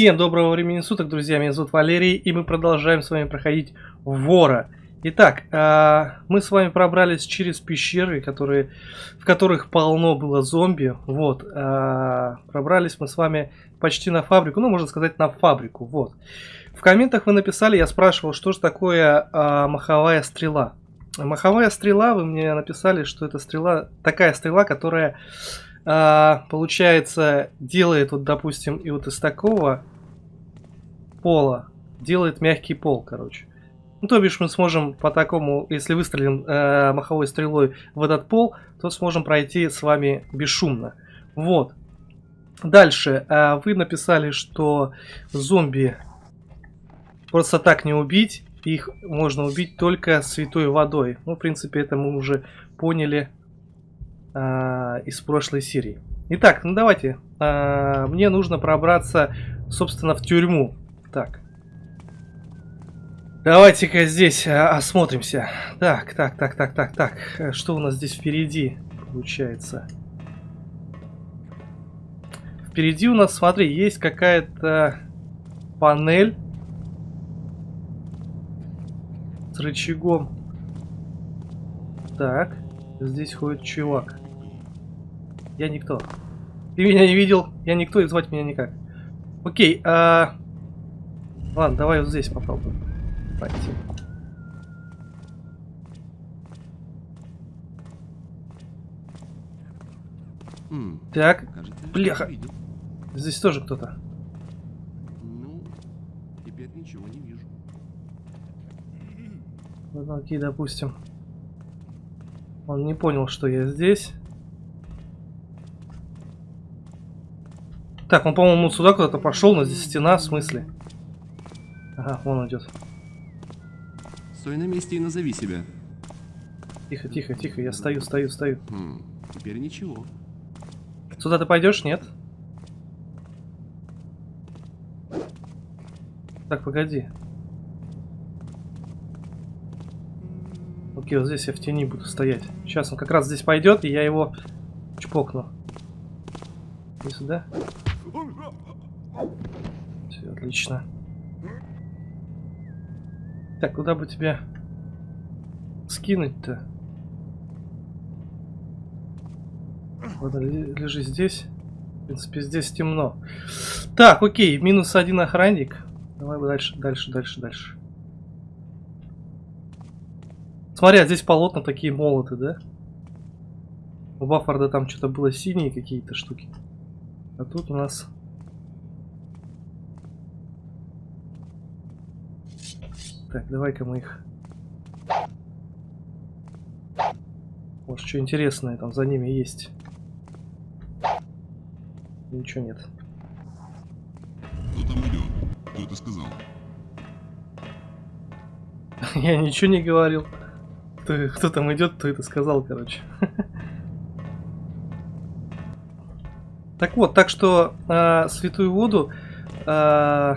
Всем доброго времени суток, друзья, меня зовут Валерий, и мы продолжаем с вами проходить Вора. Итак, э, мы с вами пробрались через пещеры, которые, в которых полно было зомби. Вот, э, пробрались мы с вами почти на фабрику, ну, можно сказать, на фабрику, вот. В комментах вы написали, я спрашивал, что же такое э, маховая стрела. Маховая стрела, вы мне написали, что это стрела, такая стрела, которая а, получается, делает вот, допустим, и вот из такого пола делает мягкий пол, короче. Ну, то бишь мы сможем по такому, если выстрелим э, маховой стрелой в этот пол, то сможем пройти с вами бесшумно. Вот. Дальше. Э, вы написали, что зомби просто так не убить. Их можно убить только святой водой. Ну, в принципе, это мы уже поняли э, из прошлой серии. Итак, ну давайте. Э, мне нужно пробраться, собственно, в тюрьму. Так. Давайте-ка здесь э, осмотримся. Так, так, так, так, так, так. Что у нас здесь впереди получается? Впереди у нас, смотри, есть какая-то панель с рычагом. Так, здесь ходит чувак. Я никто. Ты меня не видел, я никто и звать меня никак. Окей, а... Ладно, давай вот здесь попробуем. Пойти. Так, бляха. Здесь тоже кто-то. Ну, теперь ничего не вижу. Ну, окей, допустим. Он не понял, что я здесь. Так, он, по-моему, сюда куда-то пошел, но здесь стена, в смысле? Ага, вон идет. Стой на месте и назови себя. Тихо, тихо, тихо, я стою, стою, стою. Хм, теперь ничего. Сюда ты пойдешь, нет? Так, погоди. Окей, вот здесь я в тени буду стоять. Сейчас он как раз здесь пойдет, и я его чпокну. И сюда. Все, отлично. Так, куда бы тебя скинуть-то? Ладно, лежи здесь. В принципе, здесь темно. Так, окей, минус один охранник. Давай дальше, дальше, дальше, дальше. Смотри, а здесь полотна такие молоты, да? У Баффорда там что-то было синие какие-то штуки. А тут у нас... Так, давай-ка мы их... Может, что интересное там за ними есть. Ничего нет. Кто там идет? Кто это сказал? Я ничего не говорил. Кто, кто там идет, кто это сказал, короче. Так вот, так что э, святую воду, э,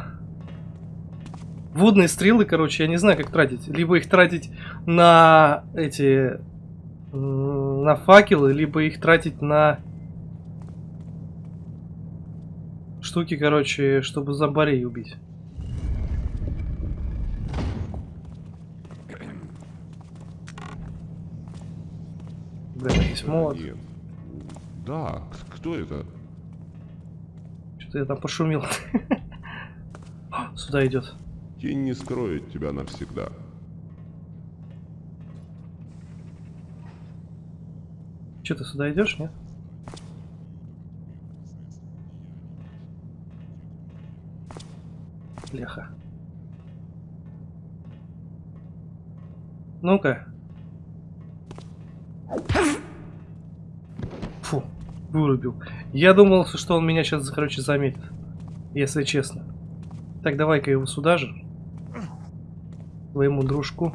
водные стрелы, короче, я не знаю, как тратить. Либо их тратить на эти, на факелы, либо их тратить на штуки, короче, чтобы зомбарей убить. Молот. Нет. Да, кто это? Что-то я там пошумел. Сюда идет. Тень не скроет тебя навсегда. Что ты сюда идешь, нет? Леха. Ну-ка. Фу, вырубил. Я думал, что он меня сейчас, короче, заметит. Если честно. Так, давай-ка его сюда же. Твоему дружку.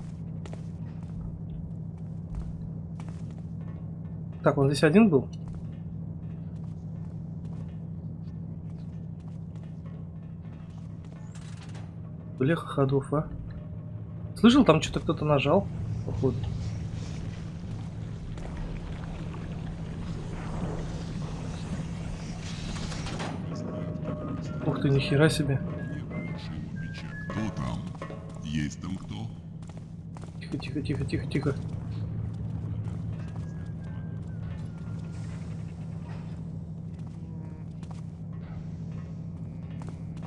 Так, он здесь один был? Блеха ходов, а? Слышал, там что-то кто-то нажал, походу. Ух ты, нихера себе. Есть там кто? Тихо, тихо, тихо, тихо, тихо.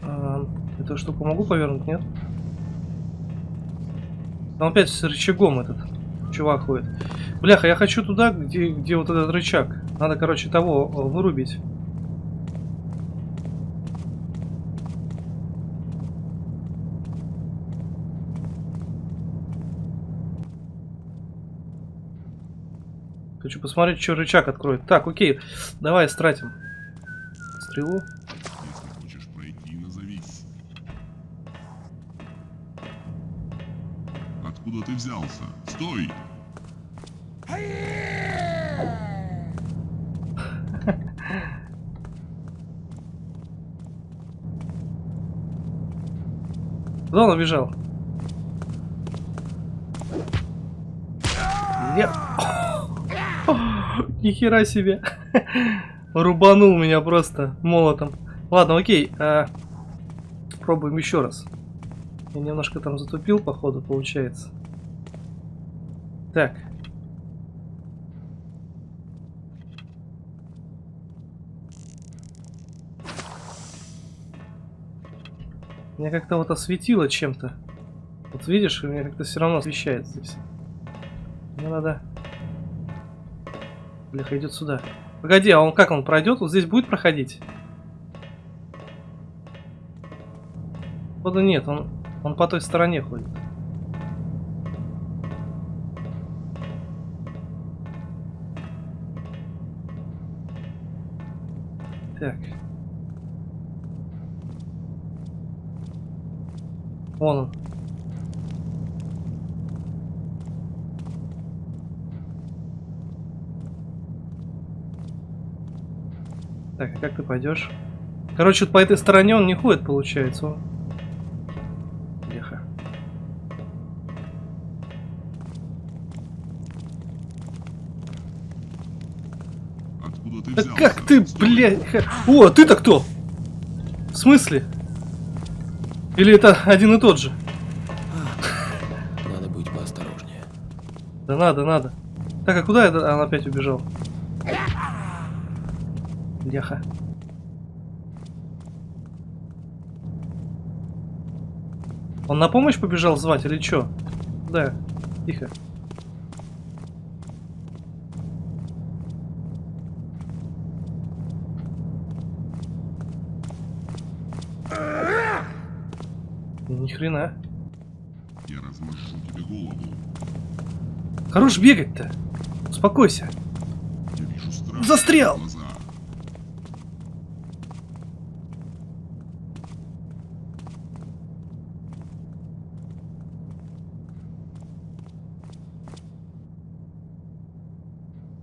А, эту штуку могу повернуть, нет? Там опять с рычагом этот чувак ходит. Бляха, я хочу туда, где, где вот этот рычаг. Надо, короче, того вырубить. Хочу посмотреть, что рычаг откроет. Так, окей. Давай стратим. Стрелу. Откуда ты взялся? Стой! Куда он убежал? Я... Нихера себе. Рубанул меня просто молотом. Ладно, окей. а, Пробуем еще раз. Я немножко там затупил, походу, получается. Так. Меня как-то вот осветило чем-то. Вот видишь, у меня как-то все равно освещает здесь. Мне надо... Бляха, идет сюда. Погоди, а он как он пройдет? Вот здесь будет проходить? Походу нет, он, он по той стороне ходит. Так. Вон он. Так, а как ты пойдешь? Короче, вот по этой стороне он не ходит, получается. Леха. Откуда ты Да взялся? как ты, блядь? О, а ты-то кто? В смысле? Или это один и тот же? Надо быть поосторожнее. Да надо, надо. Так, а куда это он опять убежал? Леха. Он на помощь побежал звать или чё? Да, тихо. Ни хрена. Я размажу тебе голову. Хорош бегать-то. Успокойся. Я вижу страх. Застрял! в глаза.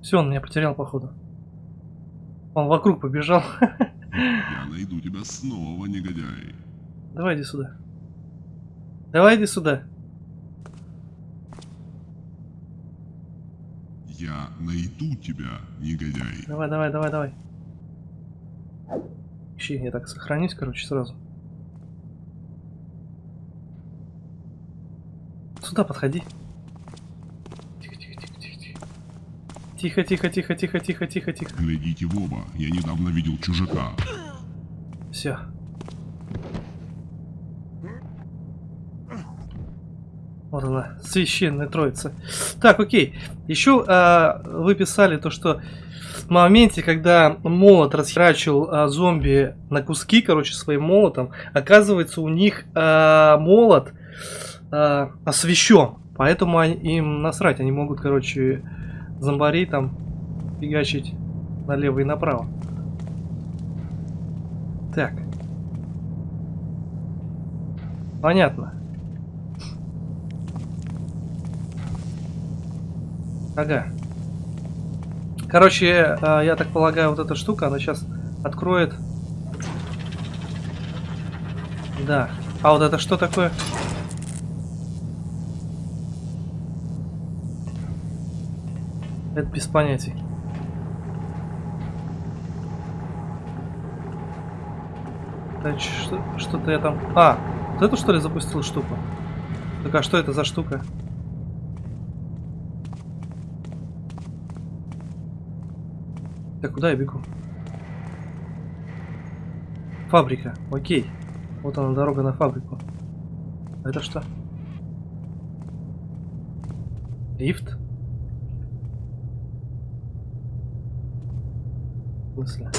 Все, он меня потерял, походу. Он вокруг побежал. Я найду тебя снова, негодяй. Давай иди сюда. Давай иди сюда. Я найду тебя, негодяй. Давай, давай, давай, давай. Ищи, я так сохранюсь, короче, сразу. Сюда подходи. Тихо, тихо, тихо, тихо, тихо. Тихо, тихо, тихо, тихо, тихо, тихо, тихо. Глядите в оба. Я недавно видел чужака. Все. Вот она, священная троица. Так, окей. Еще а, вы писали то, что в моменте, когда молот расхерачил а, зомби на куски, короче, своим молотом, оказывается, у них а, молот а, освещен. Поэтому они- им насрать. Они могут, короче, зомбарей там фигачить налево и направо. Так. Понятно. Ага. Короче, э, я так полагаю, вот эта штука, она сейчас откроет. Да. А вот это что такое? Это без понятий. Что-то я там... А, вот эту что ли запустил штуку? Так, а что это за штука? Так, куда я бегу? Фабрика, окей. Вот она, дорога на фабрику. А это что? Лифт? Смысле?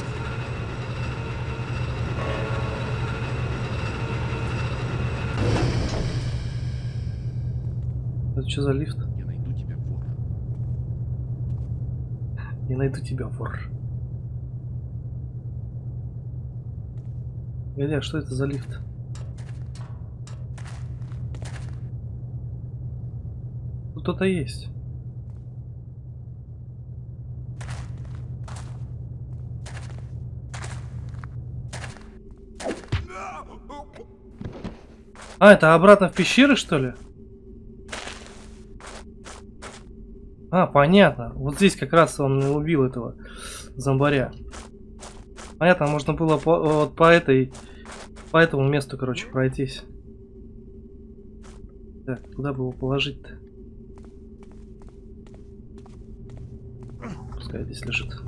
Это что за лифт? Я найду тебя, вор. Не найду тебя, вор. А что это за лифт? Тут кто-то есть. А, это обратно в пещеры, что ли? А, понятно. Вот здесь как раз он убил этого зомбаря. Понятно, можно было по, вот по этой, по этому месту, короче, пройтись. Так, куда бы его положить-то? Пускай здесь лежит.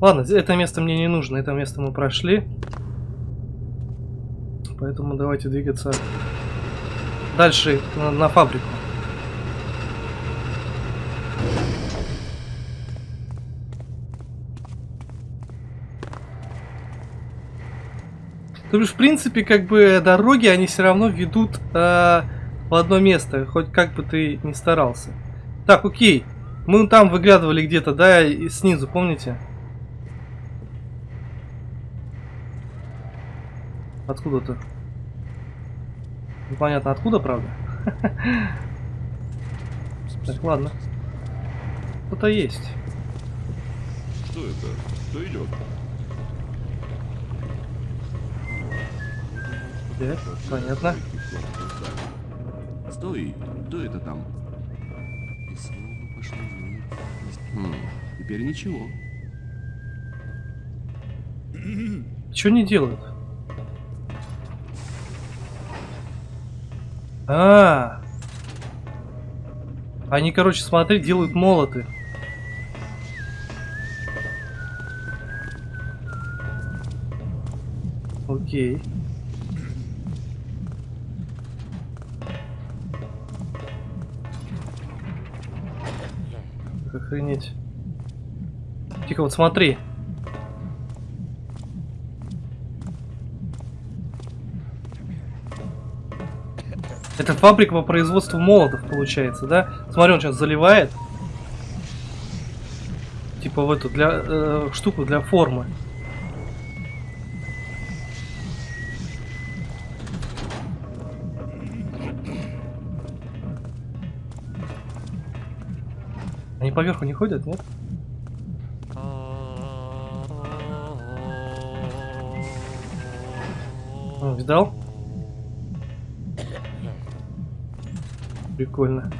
Ладно, это место мне не нужно, это место мы прошли. Поэтому давайте двигаться дальше на, на фабрику. То бишь, в принципе, как бы дороги, они все равно ведут э, в одно место, хоть как бы ты ни старался. Так, окей. Мы там выглядывали где-то, да, и снизу, помните? Откуда-то. Непонятно откуда, правда? Так, ладно. Кто-то есть. Что это? Кто идет? Так, понятно. Стой, кто это там? И снова пошло. Хм, теперь ничего. Что не делают? А, они, короче, смотри, делают молоты. Окей. Охренеть. Тихо, вот смотри. Это фабрика по производству молотов, получается, да? Смотри, он сейчас заливает. Типа в эту, для, э, штуку для формы. Они поверху не ходят, нет? Видал? Прикольно.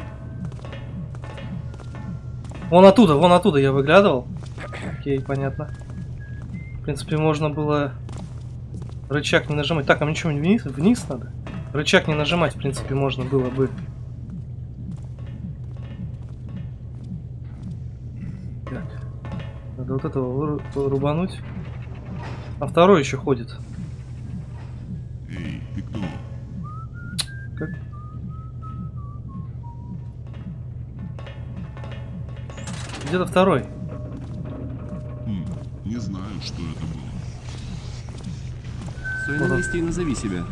Вон оттуда, вон оттуда я выглядывал. Окей, понятно. В принципе, можно было рычаг не нажимать. Так, а мне что, вниз, вниз надо? Рычаг не нажимать, в принципе, можно было бы. Так. Надо вот этого рубануть. А второй еще ходит. Где-то второй. Хм, не знаю, что это было. Стой на месте и назови себя.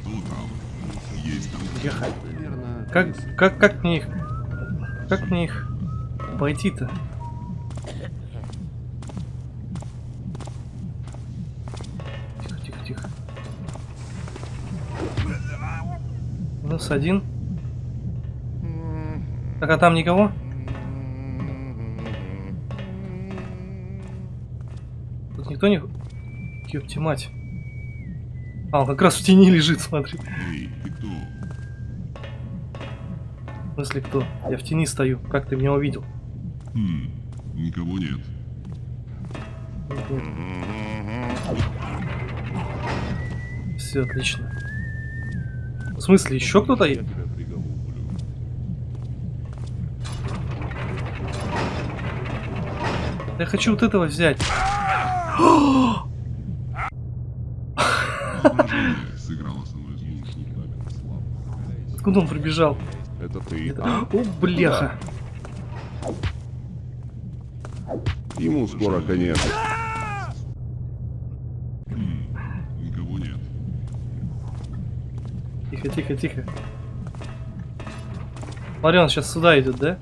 Кто там? Есть там. Ехать. Как, как, как мне их... Как мне их пойти-то? Тихо, тихо, тихо. Минус один. Так, а там никого? Никто не... Ёпти мать. А, он как раз в тени лежит, смотри. Эй, ты кто? В смысле кто? Я в тени стою. Как ты меня увидел? Хм, никого нет. Все, отлично. В смысле, еще кто-то? Есть? Я хочу вот этого взять. Откуда он прибежал? Это ты. Это-? О, бляха. Ему скоро конец. Никого нет. Тихо, тихо, тихо. Смотри, он сейчас сюда идет, да?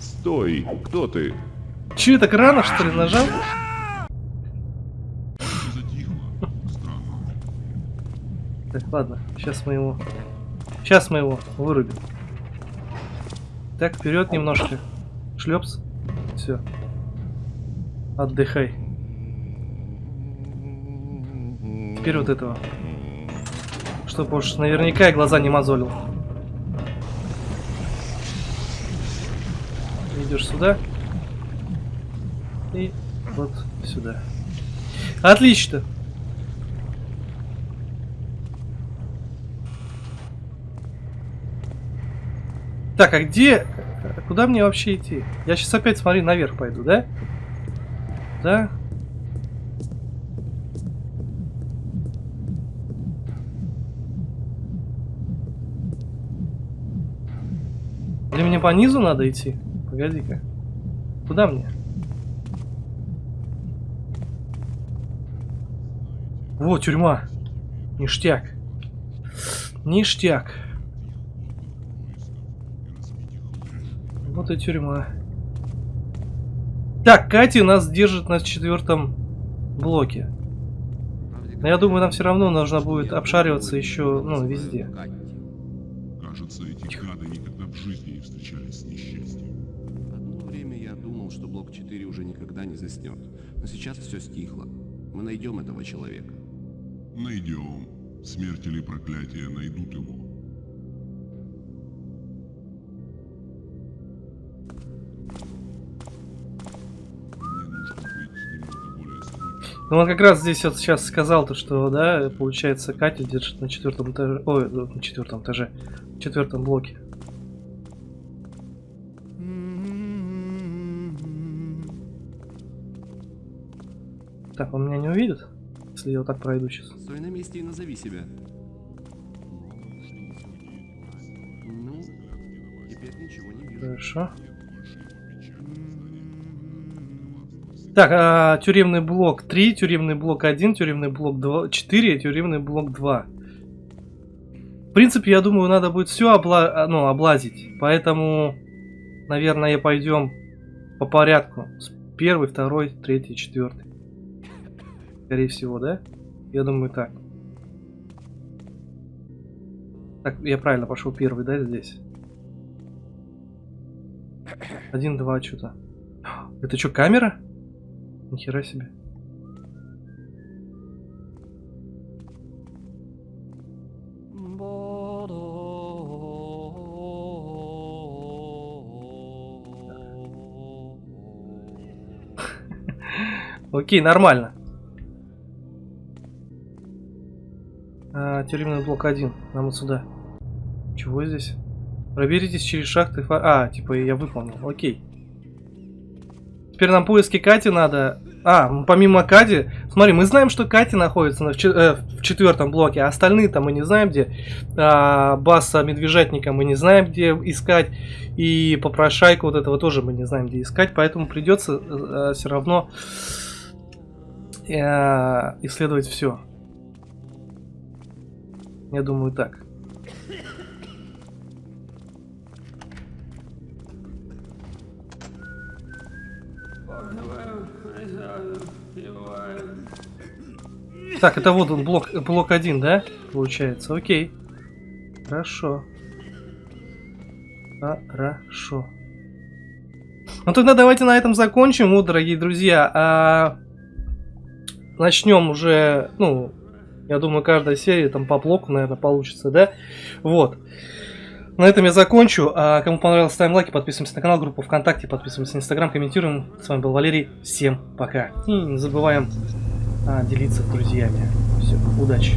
Стой! Кто ты? Че, так рано, что ли, нажал? Так, ладно, сейчас мы его... Сейчас мы его вырубим. Так, вперед немножко. Шлепс. Все. Отдыхай. Теперь вот этого. Чтоб уж наверняка и глаза не мозолил. Идешь сюда. И вот сюда. Отлично. Так, а где... Куда мне вообще идти? Я сейчас опять, смотри, наверх пойду, да? Да? Или мне по низу надо идти? Погоди-ка. Куда мне? Вот, тюрьма. Ништяк. Ништяк. И тюрьма. Так, Катя нас держит на четвертом блоке. Но я думаю, нам все равно нужно будет обшариваться еще, ну, везде. Кажется, эти гады никогда в жизни не встречались с несчастьем. Одно время я думал, что блок 4 уже никогда не заснет. Но сейчас все стихло. Мы найдем этого человека. Найдем. Смерть или проклятие найдут его. Ну, он как раз здесь вот сейчас сказал то, что, да, получается, Катя держит на четвертом этаже, ой, ну, на четвертом этаже, в четвертом блоке. Так, он меня не увидит, если я вот так пройду сейчас. Стой на месте и назови себя. Ну, теперь ничего не вижу. Хорошо. Так, а, тюремный блок 3, тюремный блок 1, тюремный блок 2, 4, тюремный блок 2. В принципе, я думаю, надо будет все обла ну, облазить. Поэтому, наверное, пойдем по порядку. Первый, второй, третий, четвертый. Скорее всего, да? Я думаю, так. Так, я правильно пошел первый, да, здесь? Один, два, что-то. Это что, камера? Нихера себе. Окей, нормально. А, тюремный блок 1. Нам вот сюда. Чего здесь? Проберитесь через шахты. А, типа я выполнил. Окей. Теперь нам поиски Кати надо. А, помимо Кати, смотри, мы знаем, что Катя находится на- в, э, в четвертом блоке, а остальные-то мы не знаем где. А, Басса Медвежатника мы не знаем, где искать. И попрошайку вот этого тоже мы не знаем, где искать. Поэтому придется все равно э, исследовать все. Я думаю так. Так, это вот он, блок, блок 1, да? Получается, окей. Хорошо. Хорошо. Ну тогда давайте на этом закончим, вот, дорогие друзья. А... Начнем уже, ну, я думаю, каждая серия там по блоку, наверное, получится, да? Вот. На этом я закончу. А кому понравилось, ставим лайки, подписываемся на канал, группу ВКонтакте, подписываемся на Инстаграм, комментируем. С вами был Валерий. Всем пока. И не забываем делиться с друзьями. Все. Удачи.